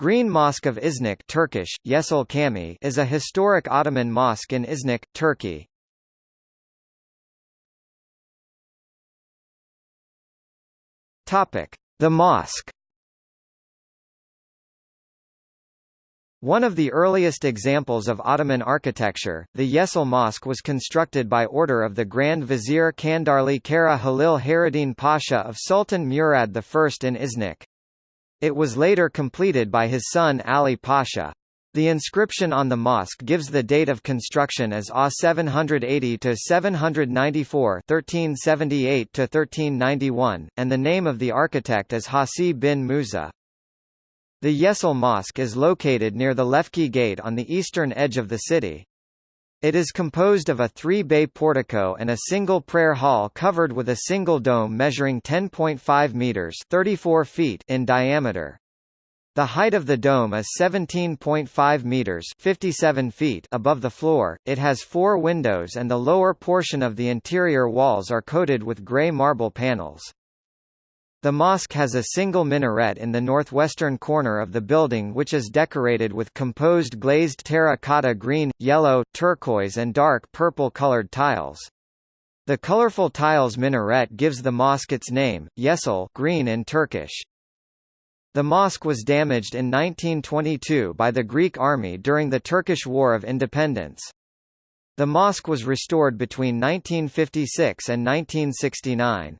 Green Mosque of Iznik Turkish, Yeşil Cami is a historic Ottoman mosque in Iznik, Turkey. The mosque One of the earliest examples of Ottoman architecture, the Yeşil Mosque was constructed by order of the Grand Vizier Çandarlı Kara Halil Hayreddin Pasha of Sultan Murad I in Iznik. It was later completed by his son Ali Pasha. The inscription on the mosque gives the date of construction as A 780 to 794, 1378 to 1391, and the name of the architect as Hasi bin Musa. The Yeşil Mosque is located near the Lefke Gate on the eastern edge of the city. It is composed of a three-bay portico and a single prayer hall covered with a single dome measuring 10.5 meters 34 feet in diameter. The height of the dome is 17.5 meters 57 feet above the floor. It has four windows and the lower portion of the interior walls are coated with gray marble panels. The mosque has a single minaret in the northwestern corner of the building which is decorated with composed glazed terracotta green, yellow, turquoise and dark purple colored tiles. The colorful tiles minaret gives the mosque its name, Yeşil green in Turkish. The mosque was damaged in 1922 by the Greek army during the Turkish War of Independence. The mosque was restored between 1956 and 1969.